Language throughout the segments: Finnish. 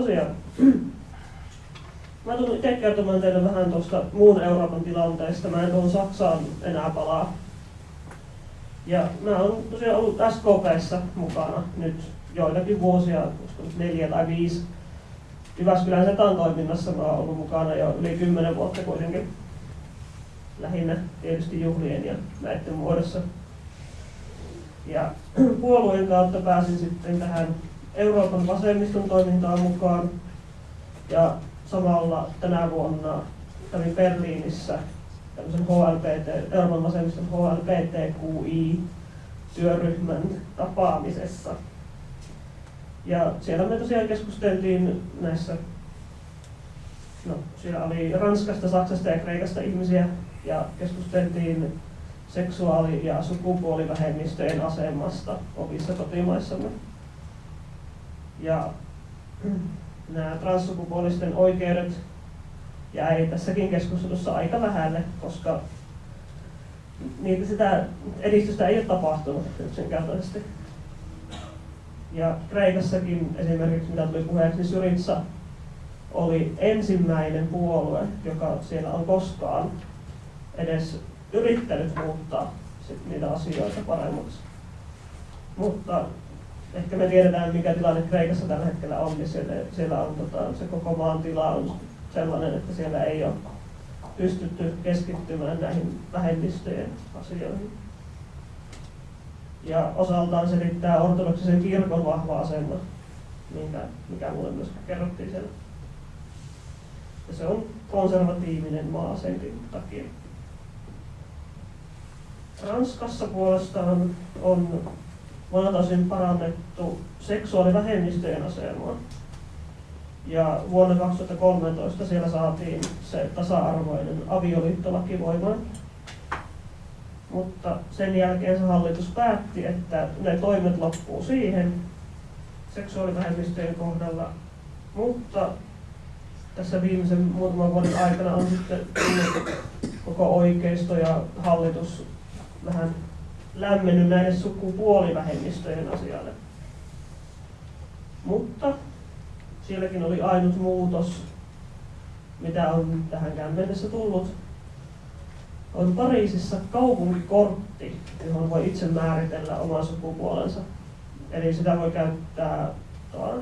tosiaan, mä tulen itse kertomaan teille vähän tuosta muun Euroopan tilanteesta. Mä en tuohon Saksaan enää palaa. Ja mä oon tosiaan ollut SKPssä mukana nyt joitakin vuosia, koska nyt neljä tai viisi. Jyväskylän Setan toiminnassa mä oon ollut mukana jo yli kymmenen vuotta kuitenkin. Lähinnä tietysti juhlien ja näiden muodossa. Ja puolueen kautta pääsin sitten tähän Euroopan vasemmiston toimintaan mukaan. Ja samalla tänä vuonna kävin Berliinissä tämmöisen HLPT, Euroopan vasemmiston HLPTQI-työryhmän tapaamisessa. Ja siellä me tosiaan keskusteltiin näissä, no siellä oli Ranskasta, Saksasta ja Kreikasta ihmisiä ja keskusteltiin seksuaali- ja sukupuolivähemmistöjen asemasta omissa kotimaissamme. Ja nämä transsukupuolisten oikeudet jäi tässäkin keskustelussa aika vähälle, koska niitä sitä edistystä ei ole tapahtunut yksinkertaisesti. Ja Kreikassakin esimerkiksi, mitä tuli puheeksi, niin Syritsa oli ensimmäinen puolue, joka siellä on koskaan edes yrittänyt muuttaa niitä asioita paremmaksi. Mutta ehkä me tiedetään, mikä tilanne Kreikassa tällä hetkellä on, niin siellä, siellä on tota, se koko maan tila on sellainen, että siellä ei ole pystytty keskittymään näihin vähemmistöjen asioihin. Ja osaltaan selittää ortodoksisen kirkon vahva asema, minkä, mikä mulle myös kerrottiin siellä. Ja se on konservatiivinen maa senkin takia. Ranskassa puolestaan on osin parannettu seksuaalivähemmistöjen asemaa. Ja vuonna 2013 siellä saatiin se tasa-arvoinen avioliittolaki voimaan. Mutta sen jälkeen se hallitus päätti, että ne toimet loppuu siihen seksuaalivähemmistöjen kohdalla. Mutta tässä viimeisen muutaman vuoden aikana on sitten koko oikeisto ja hallitus vähän lämmennyt näiden sukupuolivähemmistöjen asialle. Mutta sielläkin oli ainut muutos, mitä on tähänkään mennessä tullut. On Pariisissa kaupunkikortti, johon voi itse määritellä oman sukupuolensa. Eli sitä voi käyttää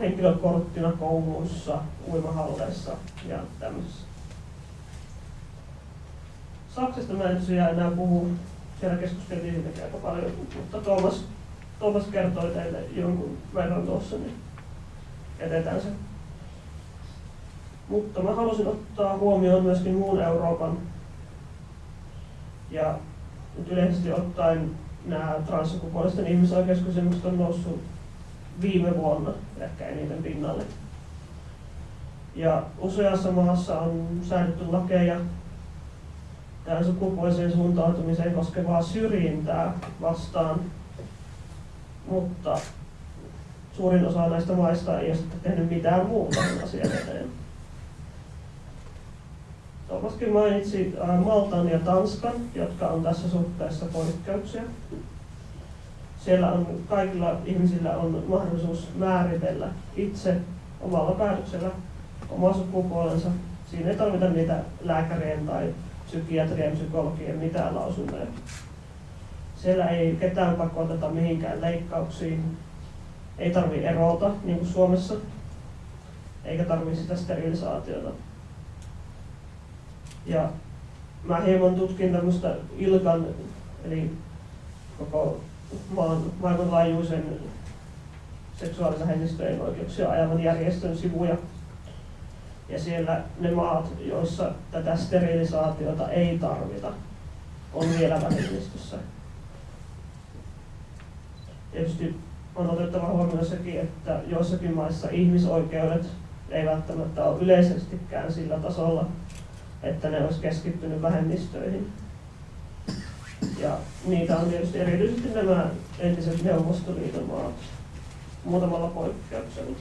henkilökorttina kouluissa, uimahalleissa ja tämmöisissä. Saksasta mä en tosiaan enää puhu, siellä keskusteltiin siitäkin aika paljon, mutta Tuomas, Tuomas kertoi teille jonkun verran tuossa, niin jätetään se. Mutta mä halusin ottaa huomioon myöskin muun Euroopan ja nyt yleisesti ottaen nämä transsukupuolisten ihmisoikeuskysymykset on noussut viime vuonna ehkä eniten pinnalle. Ja useassa maassa on säädetty lakeja tähän sukupuoliseen suuntautumiseen koskevaa syrjintää vastaan, mutta suurin osa näistä maista ei ole sitten tehnyt mitään muuta asian eteen. Tuomaskin mainitsi Maltan ja Tanskan, jotka on tässä suhteessa poikkeuksia. Siellä on kaikilla ihmisillä on mahdollisuus määritellä itse omalla päätöksellä oma sukupuolensa. Siinä ei tarvita niitä lääkärien tai psykiatrian, psykologien mitään lausuntoja. Siellä ei ketään pakoteta mihinkään leikkauksiin. Ei tarvi erota, niin kuin Suomessa, eikä tarvi sitä sterilisaatiota. Ja mä hieman tutkin tämmöistä ILKAN, eli koko maan maailmanlaajuisen seksuaalisvähemmistöjen oikeuksia ajavan järjestön sivuja. Ja siellä ne maat, joissa tätä sterilisaatiota ei tarvita, on vielä vähemmistössä. Tietysti on otettava huomioon sekin, että joissakin maissa ihmisoikeudet ei välttämättä ole yleisestikään sillä tasolla, että ne olisi keskittynyt vähemmistöihin. Ja niitä on tietysti erityisesti nämä entiset Neuvostoliiton maat muutamalla poikkeuksella.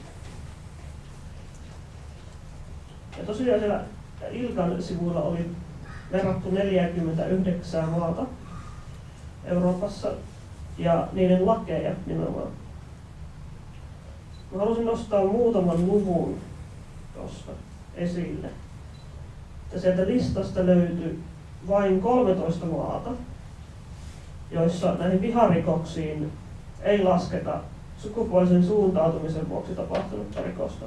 Ja tosiaan siellä Ilkan sivuilla oli verrattu 49 maata Euroopassa ja niiden lakeja nimenomaan. Mä halusin nostaa muutaman luvun tuossa esille. Ja sieltä listasta löytyi vain 13 maata, joissa näihin viharikoksiin ei lasketa sukupuolisen suuntautumisen vuoksi tapahtunutta rikosta.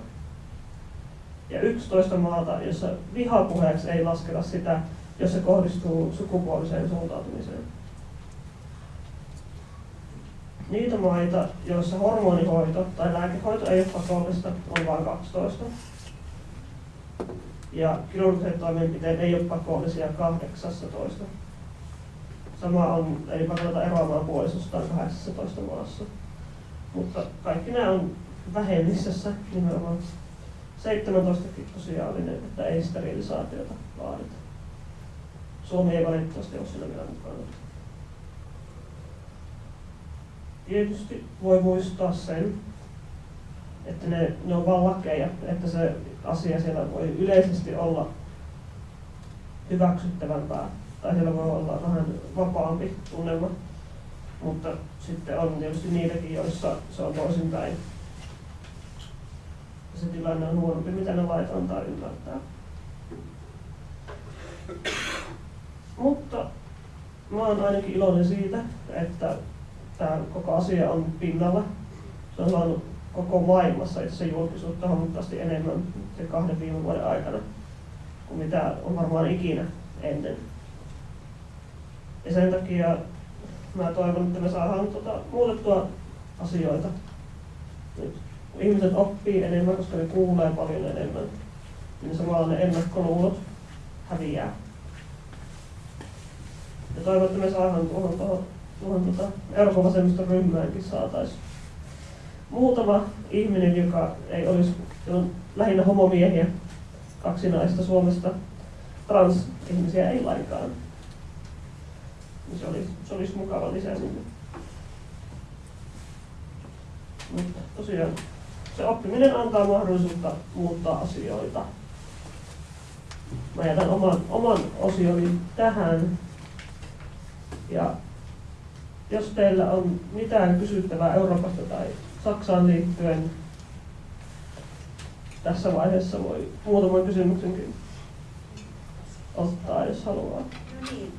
Ja 11 maata, jossa vihapuheeksi ei lasketa sitä, jos se kohdistuu sukupuoliseen suuntautumiseen. Niitä maita, joissa hormonihoito tai lääkehoito ei ole pakollista, on vain 12. Ja kirurgiset toimenpiteet ei ole pakollisia 18. Sama on, ei pakoteta eroamaan puolisostaan 18 maassa. Mutta kaikki nämä on vähemmistössä nimenomaan. 17 tosiaalinen, että ei sterilisaatiota vaadita. Suomi ei valitettavasti ole siinä vielä mukana. Tietysti voi muistaa sen, että ne, ne on vain lakeja, että se asia siellä voi yleisesti olla hyväksyttävämpää, tai siellä voi olla vähän vapaampi tunnelma, mutta sitten on tietysti niitäkin, joissa se on toisinpäin. Se tilanne on huonompi, mitä ne lait antaa ymmärtää. Mutta mä oon ainakin iloinen siitä, että tämä koko asia on pinnalla. Se on saanut koko maailmassa itse julkisuutta huomattavasti enemmän kahden viime vuoden aikana kuin mitä on varmaan ikinä ennen. Ja sen takia mä toivon, että me saadaan tuota, muutettua asioita. Nyt kun ihmiset oppii enemmän, koska ne kuulee paljon enemmän, niin samalla ne ennakkoluulot häviää. Ja toivon, että me saadaan tuohon, tuohon, tuohon tuota, Euroopan vasemmiston ryhmäänkin saataisiin muutama ihminen, joka ei olisi, on lähinnä homomiehiä, kaksi naista Suomesta, trans-ihmisiä ei lainkaan. Se olisi, se olisi mukava lisä sinne. Mutta tosiaan se oppiminen antaa mahdollisuutta muuttaa asioita. Mä jätän oman, oman osioni tähän. Ja jos teillä on mitään kysyttävää Euroopasta tai Saksaan liittyen, tässä vaiheessa voi muutaman kysymyksenkin ottaa, jos haluaa. No niin,